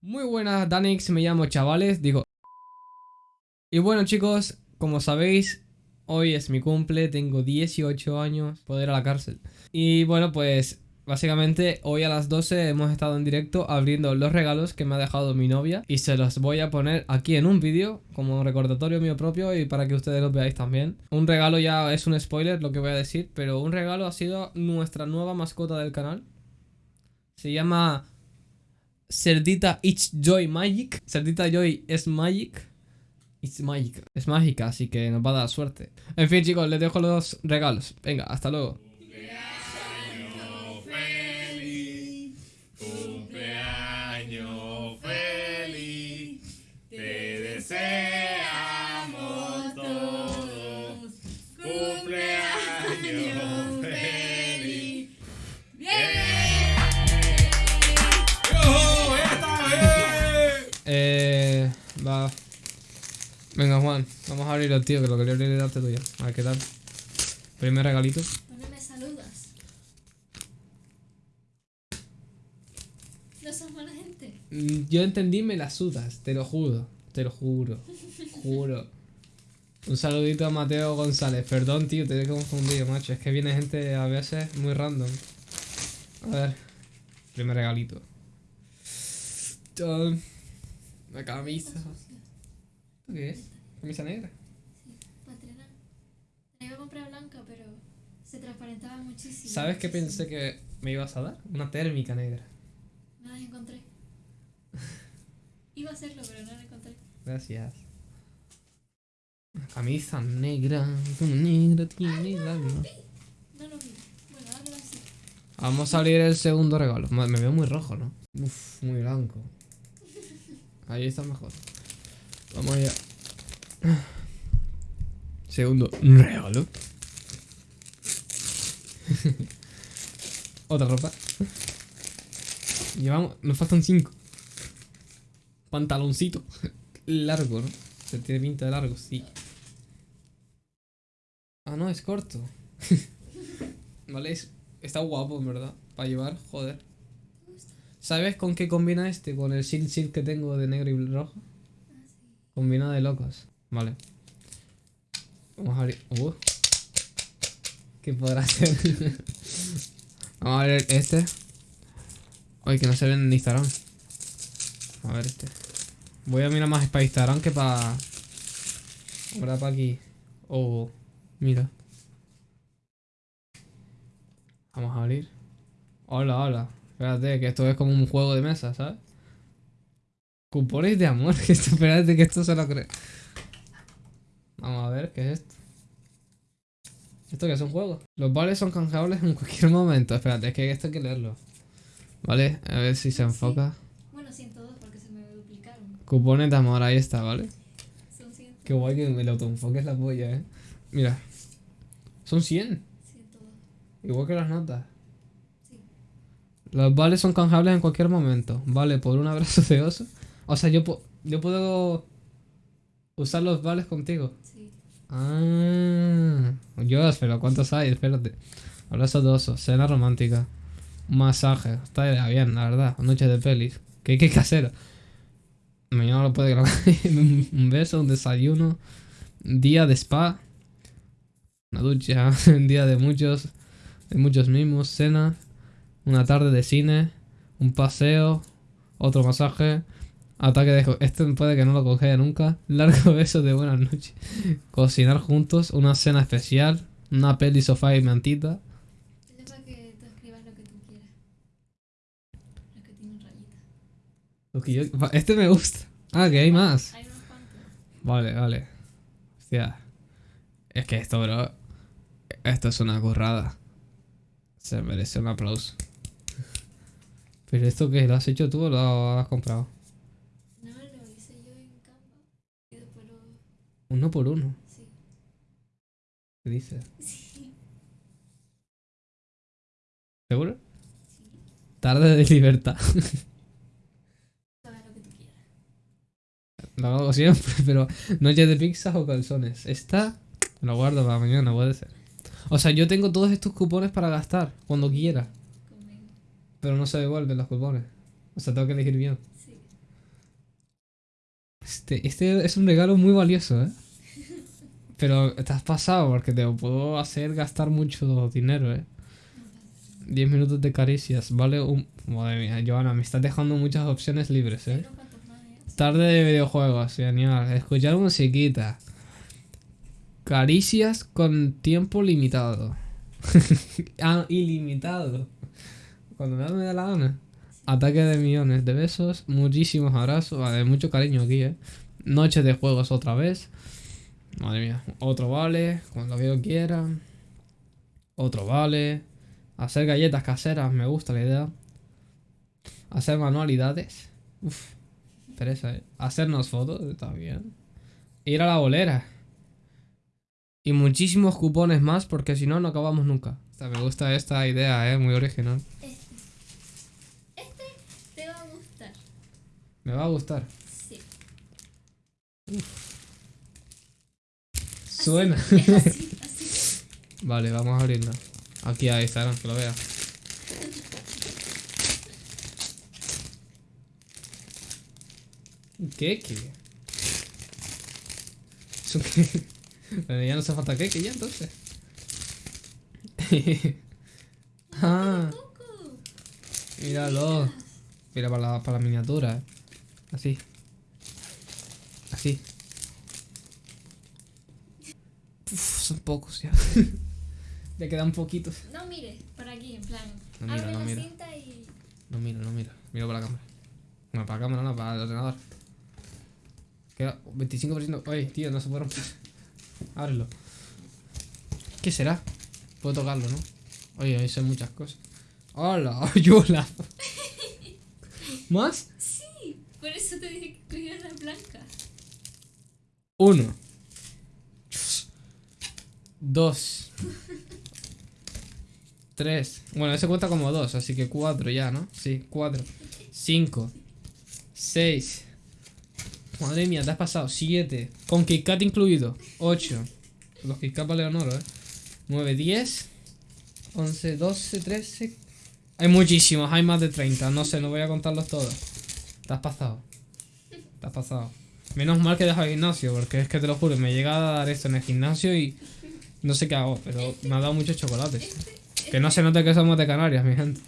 Muy buenas, Danix, me llamo chavales, digo... Y bueno chicos, como sabéis, hoy es mi cumple, tengo 18 años, poder a la cárcel. Y bueno, pues básicamente hoy a las 12 hemos estado en directo abriendo los regalos que me ha dejado mi novia y se los voy a poner aquí en un vídeo como recordatorio mío propio y para que ustedes lo veáis también. Un regalo ya es un spoiler lo que voy a decir, pero un regalo ha sido nuestra nueva mascota del canal. Se llama Cerdita It's Joy Magic. Cerdita Joy es Magic. It's Magic. Es mágica, así que nos va a dar suerte. En fin, chicos, les dejo los regalos. Venga, hasta luego. Venga, Juan, vamos a abrir el tío, que lo quería abrir y darte tú ya. A ver qué tal. Primer regalito. ¿Dónde me saludas? No sos mala gente. Mm, Yo entendí, me la sudas, te lo juro. Te lo juro. Juro. Un saludito a Mateo González. Perdón, tío, te he confundido, macho. Es que viene gente a veces muy random. A ver. Primer regalito. Una camisa. Están sucios. ¿Esto qué es? Camisa negra. Sí, para estrenar. La iba a comprar blanca, pero se transparentaba muchísimo. ¿Sabes qué pensé que me ibas a dar? Una térmica negra. No las encontré. Iba a hacerlo, pero no la encontré. Gracias. Camisa negra. Negra tiene el alma. No lo vi. Bueno, ahora así. Vamos a abrir el segundo regalo. Me veo muy rojo, ¿no? Uf, muy blanco. Ahí está mejor. Vamos allá. Segundo regalo. Otra ropa. Llevamos. Nos faltan cinco. Pantaloncito. Largo, ¿no? Se tiene pinta de largo, sí. Ah, no, es corto. vale, es- está guapo, en verdad. Para llevar, joder. ¿Sabes con qué combina este? Con el silk silk que tengo de negro y rojo. Sí. Combina de locos. Vale. Vamos a abrir. Uh. ¿Qué podrá ser? Vamos a ver este. Oye, que no se ven en Instagram. A ver este. Voy a mirar más para Instagram que para. Ahora para aquí. Oh, mira. Vamos a abrir. Hola, hola. Espérate, que esto es como un juego de mesa, ¿sabes? Cupones de amor, que esto, espérate que esto se lo cree. Vamos a ver, ¿qué es esto? ¿Esto qué es un juego? Los vales son canjeables en cualquier momento. Espérate, es que esto hay que leerlo. Vale, a ver si se enfoca. Bueno, 102 porque se me duplicaron. Cupones de amor, ahí está, ¿vale? Son 100. Qué guay que el autoenfoque es la polla, eh. Mira. Son 100. 102. Igual que las notas. Sí. Los vales son canjeables en cualquier momento. Vale, por un abrazo de oso. O sea, yo, yo puedo usar los vales contigo. Sí. Ah, yo, pero ¿cuántos hay? Espérate. Abrazo de oso, cena romántica, masaje. Está bien, la verdad. Noche de pelis. ¿Qué, qué casero? Mañana lo puede grabar. un beso, un desayuno, día de spa, una ducha, un día de muchos, de muchos mimos, cena, una tarde de cine, un paseo, otro masaje. Ataque de... Este puede que no lo cogea nunca. Largo beso de buenas noches. Cocinar juntos, una cena especial, una peli, sofá y mantita. Es para que tú escribas lo que tú quieras. Lo que tiene rayitas. Lo que yo- Este me gusta. Ah, que hay más. Hay unos cuantos. Vale, vale. Hostia. Es que esto, bro. Esto es una currada. Se merece un aplauso. Pero esto que lo has hecho tú o lo has comprado? No, lo hice yo en Canva. Y después lo. Uno por uno. Sí. ¿Qué dices? Sí. ¿Seguro? Sí. Tarde de libertad. Lo que tú quieras. Lo hago siempre, pero noche de pizzas o calzones. Esta lo guardo para mañana, puede ser. O sea, yo tengo todos estos cupones para gastar cuando quiera. Pero no se devuelven los cupones. O sea, tengo que elegir bien. Este, este es un regalo muy valioso, ¿eh? Pero te has pasado porque te puedo hacer gastar mucho dinero, ¿eh? 10 minutos de caricias, vale un... Madre mía, Joana, me estás dejando muchas opciones libres, ¿eh? Tarde de videojuegos, genial. Escuchar musiquita. Caricias con tiempo limitado. ah, ilimitado. Cuando me da la gana. Ataque de millones de besos. Muchísimos abrazos. Vale, mucho cariño aquí, eh. Noches de juegos otra vez. Madre mía. Otro vale. Cuando yo quiera. Otro vale. Hacer galletas caseras. Me gusta la idea. Hacer manualidades. Uf. Teresa, ¿eh? Hacernos fotos, está bien. Ir a la bolera. Y muchísimos cupones más porque si no, no acabamos nunca. O sea, me gusta esta idea, ¿eh? Muy original. Este. Este te va a gustar. Me va a gustar. Sí. Suena. Es así, así. Vale, vamos a abrirla. Aquí a Instagram, que lo vea. ¿Qué? ¿Qué? ¿Es un qué? Ya no hace falta qué, ya entonces. ah, míralo. Mira para la, para la miniatura. Así. Así. Uf, son pocos ya. Le quedan poquitos. No mires para aquí, en plan. No mira, abre no la mira. cinta y. No miro, no miro. Miro para la cámara. No, para la cámara, no, para el ordenador. Queda 25%. Oye, tío, no se puede romper. Ábrelo. ¿Qué será? Puedo tocarlo, ¿no? Oye, ahí son muchas cosas. ¡Hola! ¡Yola! ¿Más? Sí, por eso te dije que cogieras la blanca. Uno. Dos. Tres. Bueno, ese cuenta como dos, así que cuatro ya, ¿no? Sí, cuatro. Cinco. Seis. Madre mía, te has pasado. Siete. Con KitKat incluido. Ocho. Los KitKat valen oro, ¿eh? Nueve, diez. Once, doce, trece. Hay muchísimos, hay más de 30. No sé, no voy a contarlos todos. Te has pasado. Te has pasado. Menos mal que he dejado el gimnasio, porque es que te lo juro, me llega a dar esto en el gimnasio y no sé qué hago, pero me ha dado muchos chocolates. Que no se note que somos de Canarias, mi gente.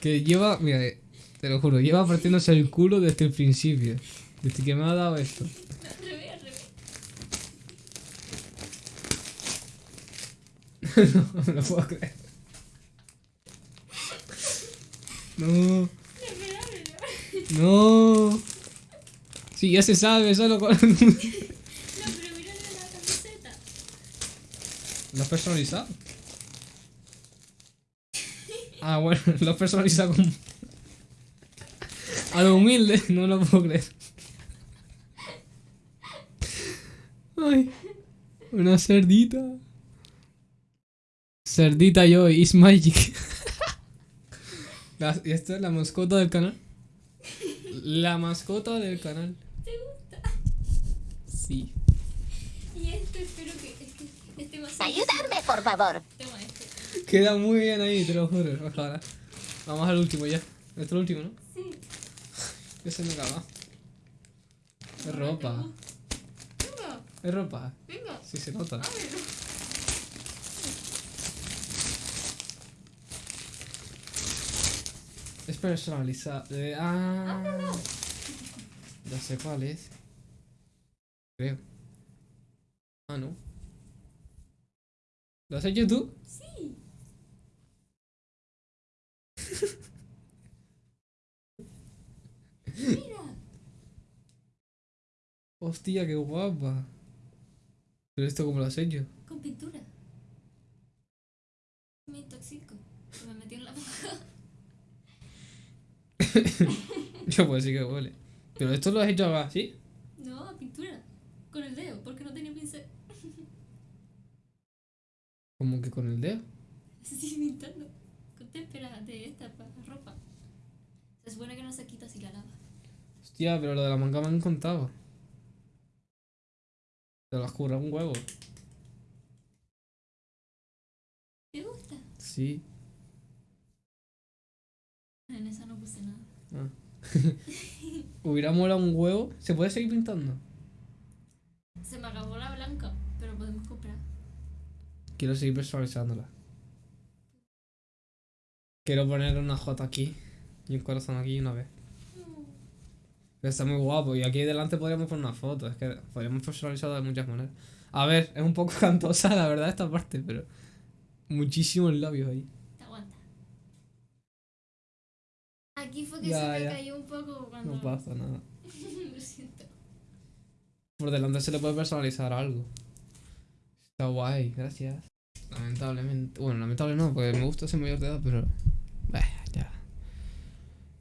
Que lleva, mira, eh, te lo juro, lleva partiéndose el culo desde el principio. Desde que me ha dado esto. No me lo puedo creer. No. No. Sí, ya se sabe, solo con... No, pero mírale la camiseta. ¿Lo has personalizado? Ah, bueno, lo has personalizado con... A lo humilde, no lo puedo creer. Ay, una cerdita. Cerdita yo, is magic. ¿Y esta es la mascota del canal? La mascota del canal. ¿Te gusta? Sí. Y este, espero que. Es que este a ser. Ayudarme, por favor. Toma este. Queda muy bien ahí, te lo juro. Ojalá. Vamos al último ya. Este es el último, ¿no? Sí. Que se me acaba. Es ropa. Venga, Es ropa. venga. Sí se nota. Ábrelo. Es personalizado. Eh, ah. Ya sé cuál es. Creo. Ah, no. ¿Lo has hecho tú? Sí. Mira. Hostia, qué guapa. ¿Pero esto cómo lo has hecho? Con pintura. Me intoxico. Me metí en la boca. Yo pues sí que huele. ¿Pero esto lo has hecho así? No, a pintura. Con el dedo, porque no tenía pincel. Como que con el dedo. Estoy pintando. Con témpera de esta para ropa. Se supone que no se quita si la lavas. Hostia, pero lo de la manga me han contado. Te lo has currado un huevo. ¿Te gusta? Sí. En esa no puse nada. Ah. Hubiera molado un huevo. ¿Se puede seguir pintando? Se me acabó la blanca, pero podemos comprar. Quiero seguir personalizándola. Quiero poner una J aquí y un corazón aquí una vez. Pero está muy guapo. Y aquí delante podríamos poner una foto. Es que podríamos personalizarla de muchas maneras. A ver, es un poco cantosa la verdad esta parte, pero muchísimos labios ahí. Aquí fue que Ya, se me cayó un poco cuando. No pasa nada. Lo siento. Por delante se le puede personalizar algo. Está guay, gracias. Lamentablemente. Bueno, lamentable no, porque me gusta ser mayor de edad, pero. Bah, ya.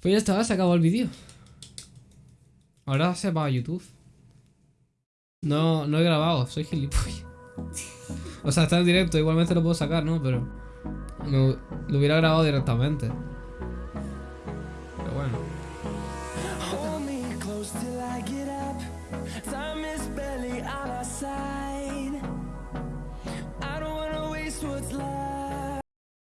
Pues ya está, se acabó el vídeo. Ahora se va a YouTube. No, no he grabado, soy gilipollas. O sea, está en directo, igualmente lo puedo sacar, ¿no? Pero. no- lo hubiera grabado directamente.